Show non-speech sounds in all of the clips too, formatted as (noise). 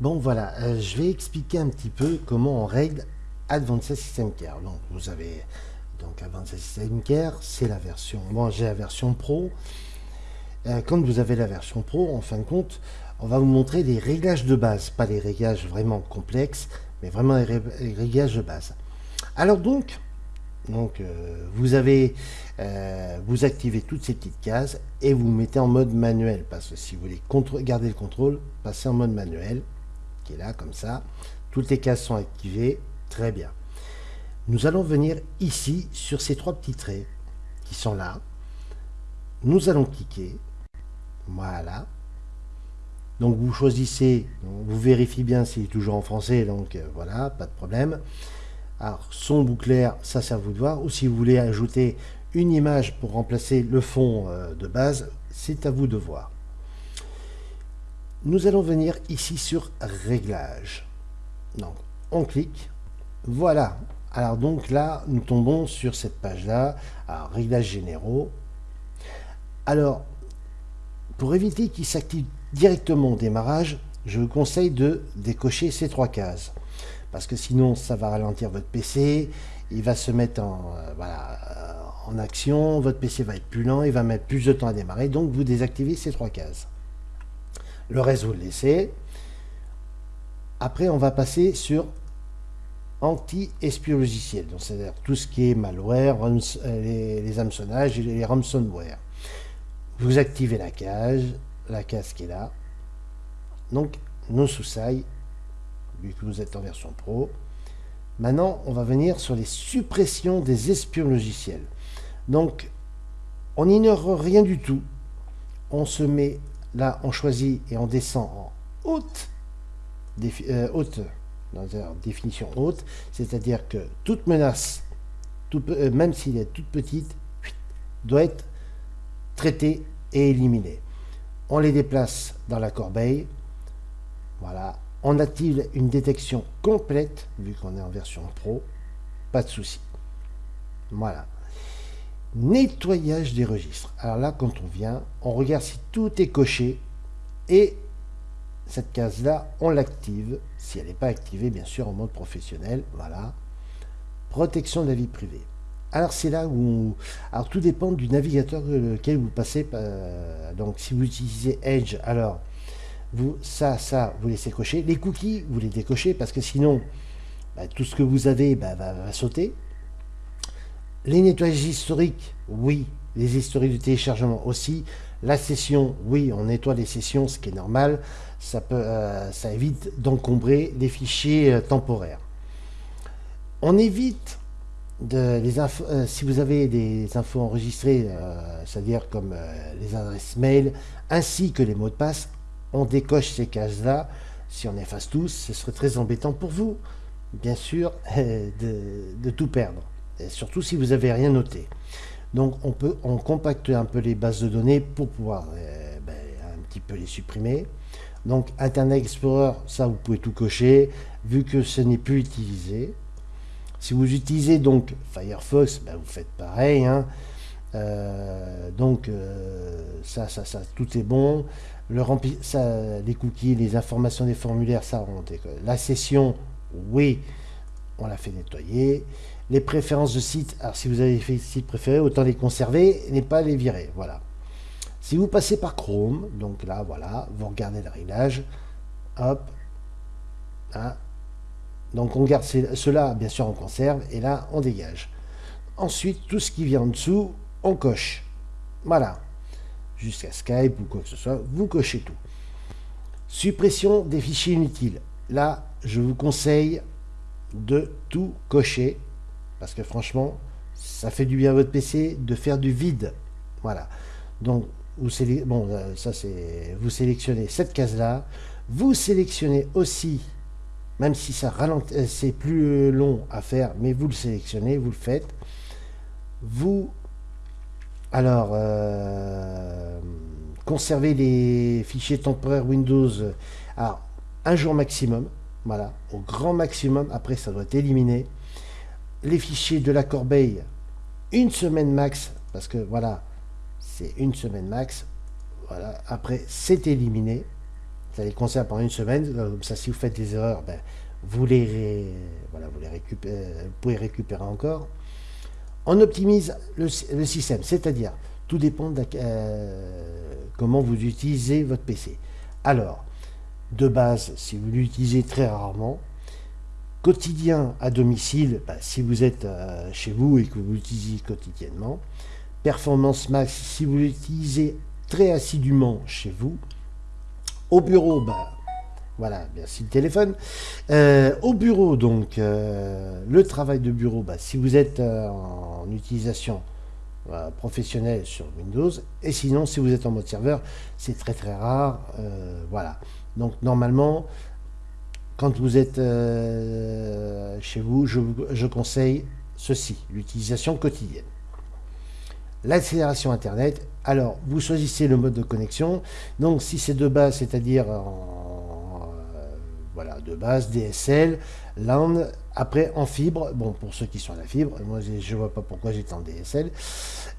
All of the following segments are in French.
Bon voilà, euh, je vais expliquer un petit peu comment on règle Advanced System Care. Donc vous avez donc Advanced System Care, c'est la version. Moi j'ai la version Pro. Euh, quand vous avez la version Pro, en fin de compte, on va vous montrer les réglages de base, pas les réglages vraiment complexes, mais vraiment les, réglages de base. Alors donc, donc euh, vous avez, vous activez toutes ces petites cases et vous mettez en mode manuel, parce que si vous voulez garder le contrôle, passez en mode manuel là, comme ça. Toutes les cases sont activées. Très bien. Nous allons venir ici, sur ces trois petits traits qui sont là. Nous allons cliquer. Voilà. Donc vous choisissez, vous vérifiez bien s'il est toujours en français, donc euh, voilà, pas de problème. Alors son bouclaire, ça c'est à vous de voir, ou si vous voulez ajouter une image pour remplacer le fond euh, de base, c'est à vous de voir. Nous allons venir ici sur Réglages. Donc, on clique. Voilà. Alors donc là, nous tombons sur cette page-là. Alors, Réglages généraux. Alors, pour éviter qu'il s'active directement au démarrage, je vous conseille de décocher ces trois cases. Parce que sinon, ça va ralentir votre PC. Il va se mettre en, euh, euh, en action. Votre PC va être plus lent. Il va mettre plus de temps à démarrer. Donc, vous désactivez ces trois cases. Le le laissez. Après, on va passer sur anti-espion logiciel. Donc, c'est-à-dire tout ce qui est malware, euh, les, les et les ransomware. Vous activez la cage, la case qui est là. Donc, nos sous-sailles, vu que vous êtes en version pro. Maintenant, on va venir sur les suppressions des espions logiciels. Donc, on n'ignore rien du tout. On se met Là, on choisit et on descend en haute, euh, dans définition haute, c'est-à-dire que toute menace, euh, même s'il est toute petite, doit être traitée et éliminée. On les déplace dans la corbeille. Voilà. On active une détection complète, vu qu'on est en version pro. Pas de souci. Voilà. Nettoyage des registres. Alors là, quand on vient, on regarde si tout est coché et cette case-là, on l'active. Si elle n'est pas activée, bien sûr, en mode professionnel. Voilà. Protection de la vie privée. Alors c'est là où... Alors tout dépend du navigateur lequel vous passez. Euh, donc si vous utilisez Edge, alors vous, ça, ça, vous laissez cocher. Les cookies, vous les décochez parce que sinon, bah, tout ce que vous avez bah, va sauter. Les nettoyages historiques, oui. Les historiques de téléchargement aussi. La session, oui, on nettoie les sessions, ce qui est normal. Ça, euh, évite d'encombrer les fichiers euh, temporaires. On évite de les euh, si vous avez des infos enregistrées, c'est-à-dire comme les adresses mail, ainsi que les mots de passe, on décoche ces cases-là. Si on efface tous, ce serait très embêtant pour vous, bien sûr, (laughs) de tout perdre surtout si vous n'avez rien noté. Donc on peut on compacter un peu les bases de données pour pouvoir euh, ben, un petit peu les supprimer. Donc Internet Explorer, ça vous pouvez tout cocher, vu que ce n'est plus utilisé. Si vous utilisez donc Firefox, ben, vous faites pareil. Hein. Euh, donc euh, ça, ça, ça, tout est bon. Le rempli, ça, les cookies, les informations des formulaires, ça remonte. La session, oui, on l'a fait nettoyer. Les préférences de site, alors si vous avez fait site préféré, autant les conserver et pas les virer. Voilà. Si vous passez par Chrome, donc là, voilà, vous regardez le réglage. Hop. Donc on garde cela, bien sûr, on conserve. Et là, on dégage. Ensuite, tout ce qui vient en dessous, on coche. Voilà. Jusqu'à Skype ou quoi que ce soit, vous cochez tout. Suppression des fichiers inutiles. Là, je vous conseille de tout cocher parce que franchement, ça fait du bien à votre PC de faire du vide. Voilà. Donc, vous, bon, euh, ça vous sélectionnez cette case-là. Vous sélectionnez aussi, même si ça euh, c'est plus long à faire, mais vous le sélectionnez, vous le faites. Vous, alors, euh, conservez les fichiers temporaires Windows à un jour maximum. Voilà, au grand maximum. Après, ça doit être éliminé les fichiers de la corbeille une semaine max, parce que voilà, c'est une semaine max. Voilà, après, c'est éliminé. installer Concert pendant une semaine. Comme ça, si vous faites des erreurs, ben, vous, les, voilà, vous, les récupérez, vous pouvez récupérer encore. On optimise le, système, c'est-à-dire, tout dépend de comment vous utilisez votre PC. Alors, de base, si vous l'utilisez très rarement, quotidien à domicile, bah, si vous êtes euh, chez vous et que vous l'utilisez quotidiennement, performance max si vous l'utilisez très assidûment chez vous, au bureau, bah, voilà, merci le téléphone. Euh, au bureau, donc, euh, le travail de bureau, bah, si vous êtes en utilisation professionnelle sur Windows, et sinon, si vous êtes en mode serveur, c'est très très rare. voilà. Donc, normalement, quand vous êtes euh, chez vous, je, conseille ceci, l'utilisation quotidienne. L'accélération Internet, alors vous choisissez le mode de connexion. Donc si c'est de base, c'est-à-dire en, euh, voilà, de base DSL, LAN, après en fibre, bon pour ceux qui sont à la fibre, moi je ne vois pas pourquoi j'étais en DSL.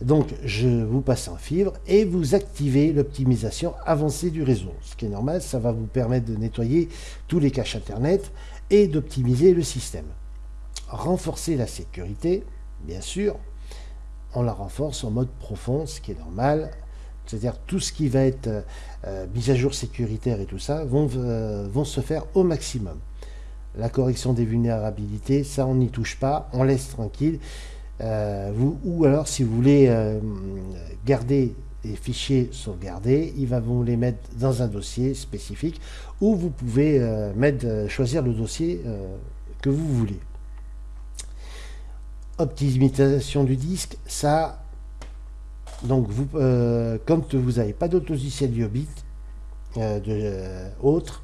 Donc je vous passe en fibre et vous activez l'optimisation avancée du réseau. Ce qui est normal, ça va vous permettre de nettoyer tous les caches Internet et d'optimiser le système. Renforcer la sécurité, bien sûr, on la renforce en mode profond, ce qui est normal. C'est-à-dire tout ce qui va être euh, euh, mise à jour sécuritaire et tout ça vont, euh, vont se faire au maximum. La correction des vulnérabilités, ça on n'y touche pas, on laisse tranquille. Euh, ou alors, si vous voulez euh, garder les fichiers sauvegardés, il va vous les mettre dans un dossier spécifique où vous pouvez euh, choisir le dossier que vous voulez. Optimisation du disque, ça, donc vous, quand vous n'avez pas d'autre logiciel de, autre,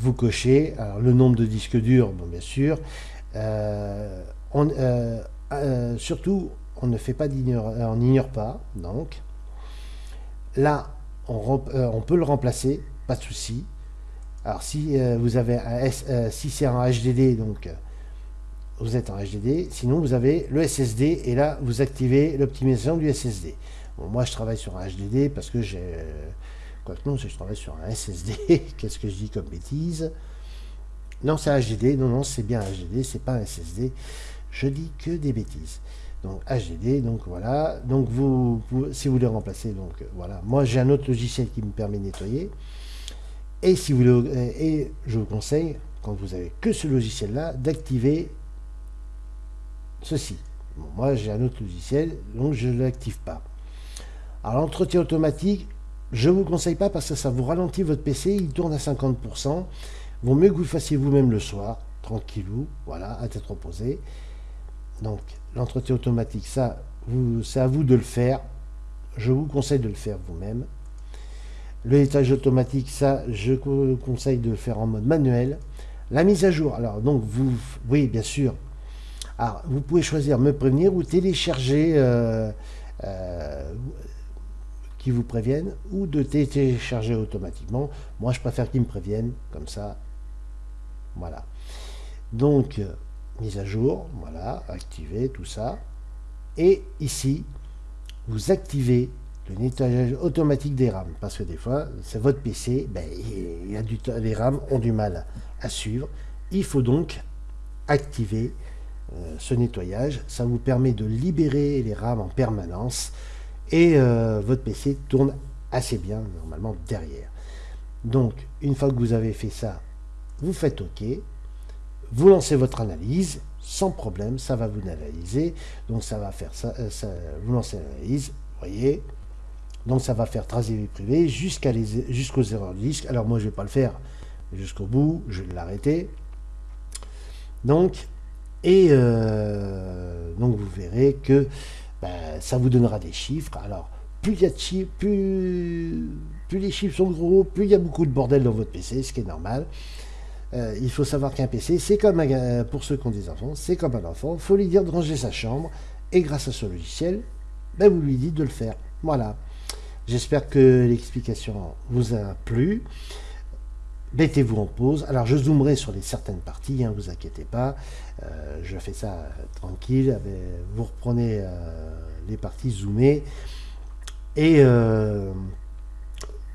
vous cochez alors, le nombre de disques durs, bon, bien sûr. on, euh, surtout, on ne fait pas euh, on n'ignore pas, donc. Là, on, euh, peut le remplacer, pas de souci. Alors, si vous avez un si c'est un HDD, donc vous êtes en HDD. Sinon, vous avez le SSD et là, vous activez l'optimisation du SSD. Moi, je travaille sur un HDD parce que j'ai. Quoi que non, je travaille sur un SSD. (laughs) Qu'est-ce que je dis comme bêtise? Non, c'est un HDD. Non, non, c'est bien un HDD, c'est pas un SSD je dis que des bêtises. Donc HDD, donc voilà. Donc vous, si vous voulez remplacer, donc voilà. Moi j'ai un autre logiciel qui me permet de nettoyer. Et si vous le, et je vous conseille, quand vous avez que ce logiciel-là, d'activer ceci. moi j'ai un autre logiciel, donc je ne l'active pas. Alors l'entretien automatique, je ne vous conseille pas parce que ça vous ralentit votre PC, il tourne à 50%. Vaut mieux que vous le fassiez vous-même le soir, tranquillou, voilà, à tête reposée. Donc l'entretien automatique, ça, c'est à vous de le faire. Je vous conseille de le faire vous-même. Le nettoyage automatique, ça, je vous conseille de le faire en mode manuel. La mise à jour, alors donc vous, oui, bien sûr. Alors, vous pouvez choisir me prévenir ou télécharger euh, euh, qui vous préviennent ou de télécharger automatiquement. Moi, je préfère qu'ils me préviennent, comme ça. Voilà. Donc, mise à jour, voilà, activer tout ça. Et ici, vous activez le nettoyage automatique des RAM, parce que des fois, c'est votre PC, ben, il y a du, les RAM ont du mal à suivre. Il faut donc activer euh, ce nettoyage. Ça vous permet de libérer les RAM en permanence et euh, votre PC tourne assez bien normalement derrière. Donc, une fois que vous avez fait ça, vous faites OK. Vous lancez votre analyse, sans problème, ça va vous analyser. Donc ça va faire ça, euh, vous lancez l'analyse, voyez. Donc ça va faire tracer vie privée jusqu'à jusqu'aux erreurs de disque. Alors moi je vais pas le faire jusqu'au bout, je vais l'arrêter. Donc, et euh, donc vous verrez que ben, ça vous donnera des chiffres. Alors, plus il y a de chiffres, plus, les chiffres sont gros, plus il y a beaucoup de bordel dans votre PC, ce qui est normal. Euh, il faut savoir qu'un PC, c'est comme un, euh, pour ceux qui ont des enfants, c'est comme un enfant. Il faut lui dire de ranger sa chambre. Et grâce à ce logiciel, ben, vous lui dites de le faire. Voilà. J'espère que l'explication vous a plu. Mettez-vous en pause. Alors, je zoomerai sur les certaines parties, hein, vous inquiétez pas. Euh, je fais ça tranquille. Vous reprenez les parties zoomées. Et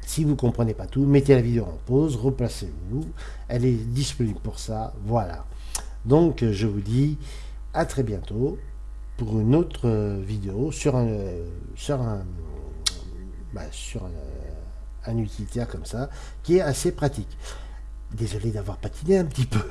Si vous ne comprenez pas tout, mettez la vidéo en pause, replacez-vous. Elle est disponible pour ça. Voilà. Donc, je vous dis à très bientôt pour une autre vidéo sur un, sur un, bah, sur un utilitaire comme ça, qui est assez pratique. Désolé d'avoir patiné un petit peu.